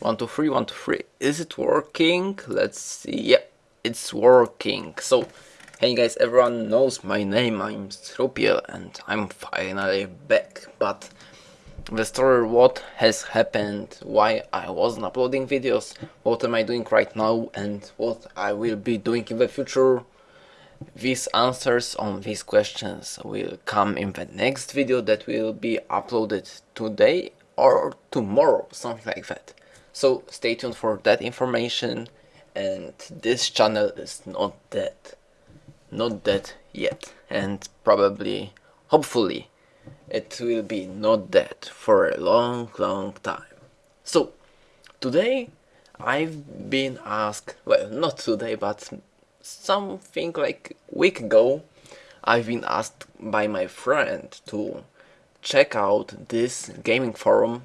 One, two, three, one, two, three. Is it working? Let's see. Yeah, it's working. So, hey guys, everyone knows my name. I'm Strupiel and I'm finally back. But the story what has happened, why I wasn't uploading videos, what am I doing right now and what I will be doing in the future. These answers on these questions will come in the next video that will be uploaded today or tomorrow, something like that. So stay tuned for that information and this channel is not dead. Not dead yet and probably, hopefully, it will be not dead for a long long time. So today I've been asked, well not today but something like week ago I've been asked by my friend to check out this gaming forum.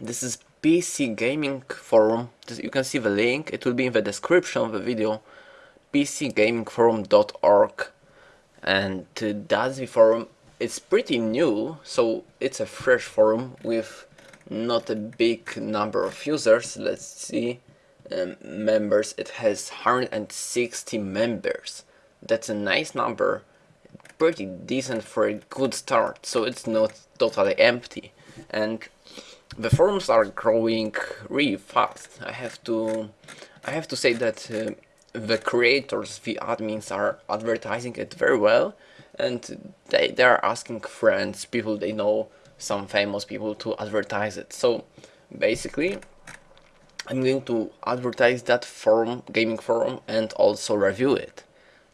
This is PC Gaming Forum. You can see the link, it will be in the description of the video. pcgamingforum.org and uh, that's the forum. It's pretty new, so it's a fresh forum with not a big number of users. Let's see. Um, members, it has 160 members. That's a nice number. Pretty decent for a good start, so it's not totally empty. And the forums are growing really fast. I have to I have to say that uh, the creators, the admins are advertising it very well and they, they are asking friends, people they know, some famous people to advertise it. So basically I'm going to advertise that forum, gaming forum and also review it.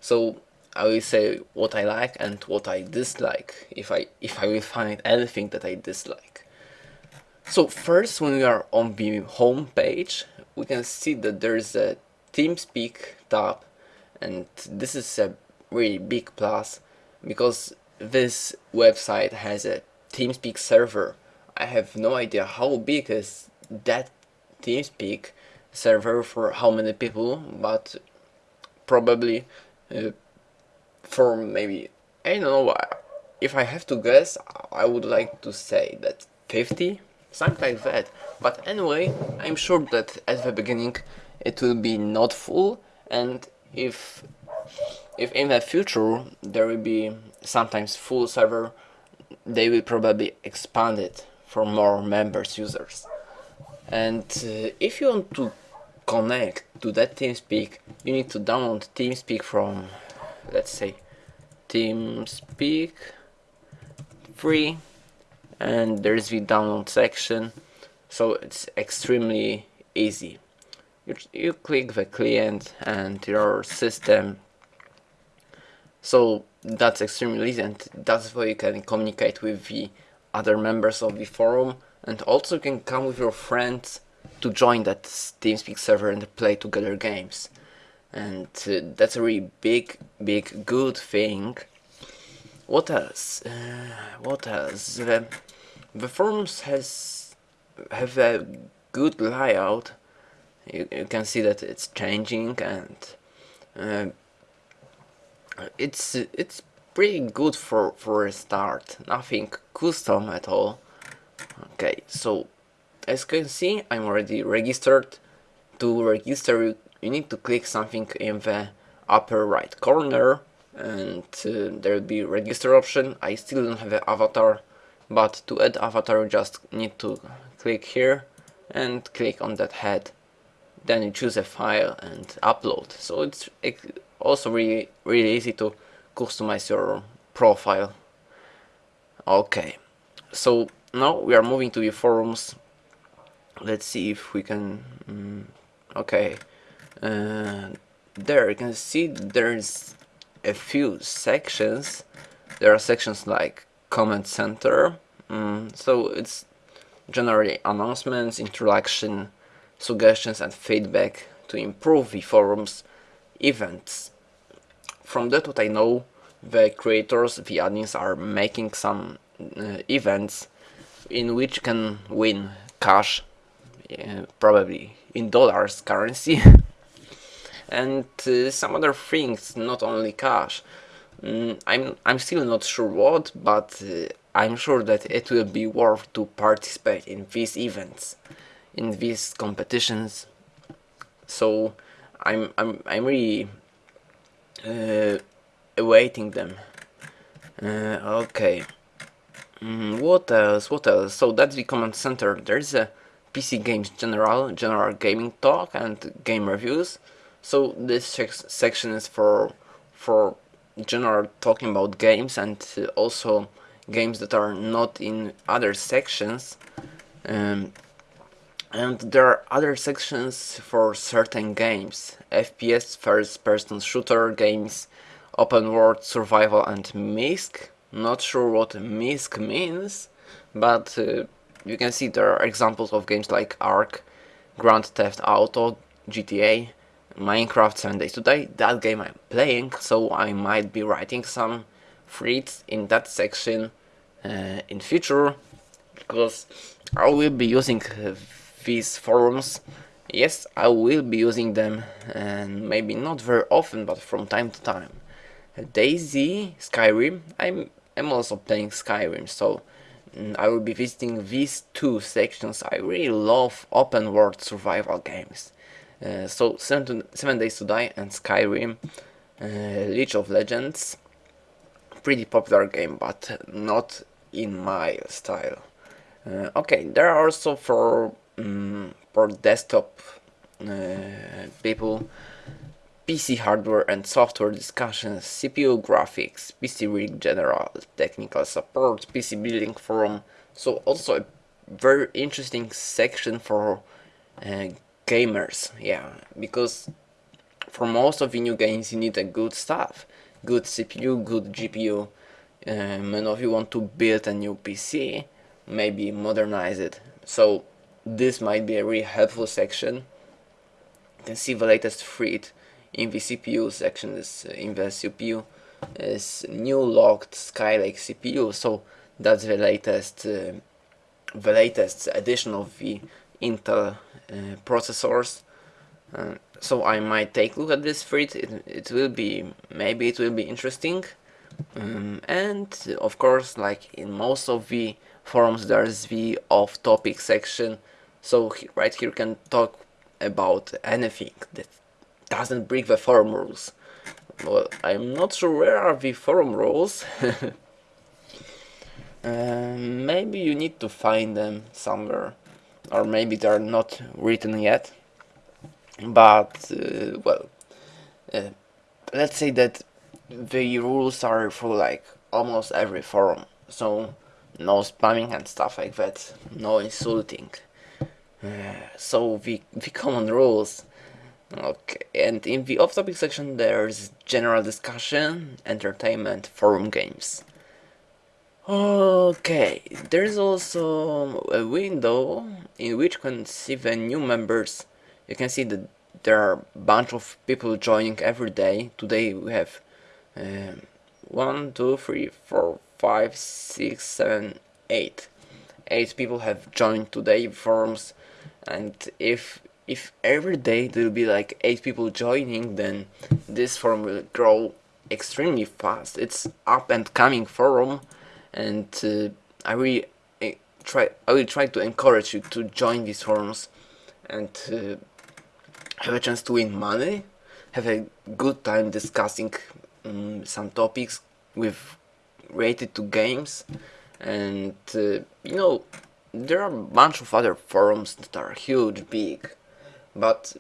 So I will say what I like and what I dislike if I if I will find anything that I dislike. So first when we are on the home page we can see that there is a TeamSpeak tab and this is a really big plus because this website has a TeamSpeak server. I have no idea how big is that TeamSpeak server for how many people but probably uh, for maybe I don't know why if I have to guess I would like to say that 50 something like that. But anyway, I'm sure that at the beginning it will be not full and if if in the future there will be sometimes full server they will probably expand it for more members users and uh, if you want to connect to that TeamSpeak you need to download TeamSpeak from let's say TeamSpeak free and there's the download section. So it's extremely easy. You, you click the client and your system. So that's extremely easy and that's why you can communicate with the other members of the forum and also you can come with your friends to join that TeamSpeak server and play together games and uh, that's a really big big good thing. What else? Uh, what else? Uh, the forms has have a good layout. You, you can see that it's changing and uh, it's it's pretty good for for a start. Nothing custom at all. Okay so as you can see I'm already registered to register you need to click something in the upper right corner and uh, there will be register option. I still don't have an avatar but to add avatar you just need to click here and click on that head. Then you choose a file and upload. So it's also really really easy to customize your profile. Okay. So now we are moving to the forums. Let's see if we can mm, okay uh, there you can see there's a few sections there are sections like comment center. Mm, so it's generally announcements, introduction, suggestions and feedback to improve the forum's events. From that what I know, the creators, the admins are making some uh, events in which can win cash, uh, probably in dollars currency, and uh, some other things, not only cash. Mm, I'm, I'm still not sure what, but uh, I'm sure that it will be worth to participate in these events. in these competitions. So I'm I'm I'm really uh, awaiting them. Uh, okay. Mm, what else? What else? So that's the command center. There's a PC Games General, General Gaming Talk, and Game Reviews. So this section is for for general talking about games and also games that are not in other sections. Um, and there are other sections for certain games. FPS, first person shooter games, open world survival and MISC. Not sure what MISC means, but uh, you can see there are examples of games like Ark, Grand Theft Auto, GTA, Minecraft 7 Days to Die. That game I'm playing, so I might be writing some threads in that section uh, in future, because I will be using uh, these forums. Yes, I will be using them, and maybe not very often, but from time to time. DayZ, Skyrim, I'm, I'm also playing Skyrim, so mm, I will be visiting these two sections. I really love open world survival games. Uh, so seven, seven, Days to Die and Skyrim, uh, League of Legends, pretty popular game, but not in my style. Uh, okay, there are also for um, for desktop uh, people PC hardware and software discussions, CPU graphics, PC rig general, technical support, PC building forum. So also a very interesting section for uh, gamers, yeah, because for most of the new games you need a good stuff, good CPU, good GPU. Um, and if you want to build a new PC, maybe modernize it. So this might be a really helpful section. You can see the latest thread in the CPU section is uh, in the CPU is new locked Skylake CPU so that's the latest uh, the latest edition of the Intel uh, processors uh, so I might take a look at this thread it, it will be maybe it will be interesting um, and of course like in most of the forums there's the off-topic section so right here you can talk about anything that doesn't break the forum rules. Well, I'm not sure where are the forum rules. uh, maybe you need to find them somewhere. Or maybe they're not written yet. But, uh, well, uh, let's say that the rules are for like almost every forum. So, no spamming and stuff like that. No insulting. Uh, so, the, the common rules Okay, and in the off-topic section there's general discussion, entertainment, forum games. Okay, there's also a window in which you can see the new members. You can see that there are a bunch of people joining every day. Today we have um, 1, 2, 3, 4, 5, 6, 7, 8. 8 people have joined today forums and if if every day there will be like 8 people joining then this forum will grow extremely fast it's up and coming forum and uh, I will uh, try I will try to encourage you to join these forums and uh, have a chance to win money have a good time discussing um, some topics with related to games and uh, you know there are a bunch of other forums that are huge big but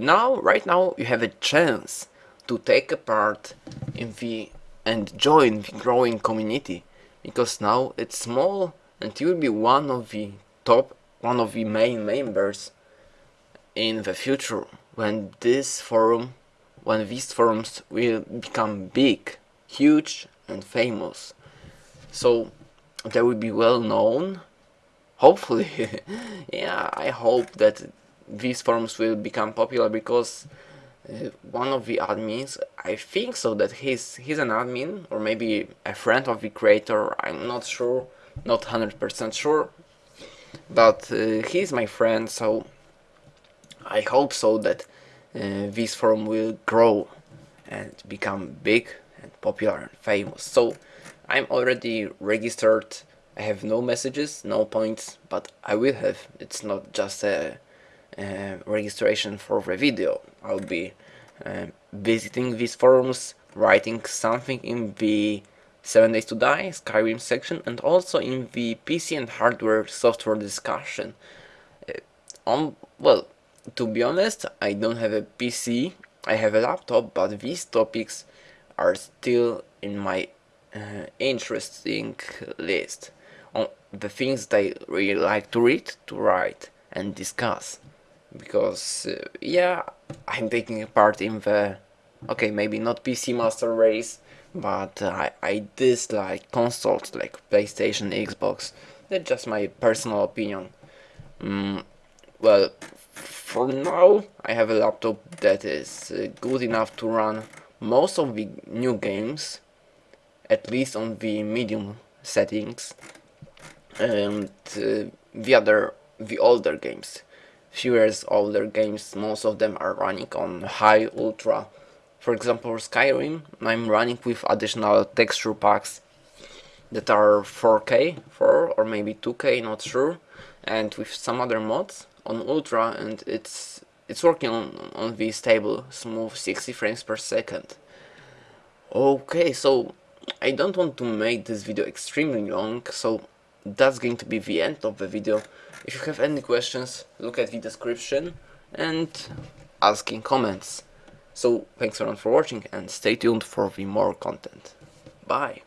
now, right now, you have a chance to take a part in the and join the growing community because now it's small and you will be one of the top, one of the main members in the future when this forum, when these forums will become big, huge and famous. So they will be well known. Hopefully, yeah, I hope that these forums will become popular because one of the admins, I think so that he's he's an admin or maybe a friend of the creator, I'm not sure, not 100% sure, but uh, he's my friend so I hope so that uh, this forum will grow and become big and popular and famous. So I'm already registered I have no messages, no points, but I will have. It's not just a registration for the video. I'll be uh, visiting these forums, writing something in the 7 Days to Die Skyrim section and also in the PC and hardware software discussion. Uh, on well, to be honest, I don't have a PC. I have a laptop, but these topics are still in my uh, interesting list on the things that I really like to read, to write and discuss. Because, uh, yeah, I'm taking a part in the, okay, maybe not PC Master Race, but I, I dislike consoles like PlayStation, Xbox. That's just my personal opinion. Mm, well, for now, I have a laptop that is uh, good enough to run most of the new games, at least on the medium settings, and uh, the other, the older games. Few years older games, most of them are running on high ultra. For example, Skyrim, I'm running with additional texture packs that are 4K, 4 or maybe 2K, not sure, and with some other mods on ultra, and it's it's working on, on the stable, smooth 60 frames per second. Okay, so I don't want to make this video extremely long, so that's going to be the end of the video. If you have any questions, look at the description and ask in comments. So thanks everyone for watching and stay tuned for the more content. Bye!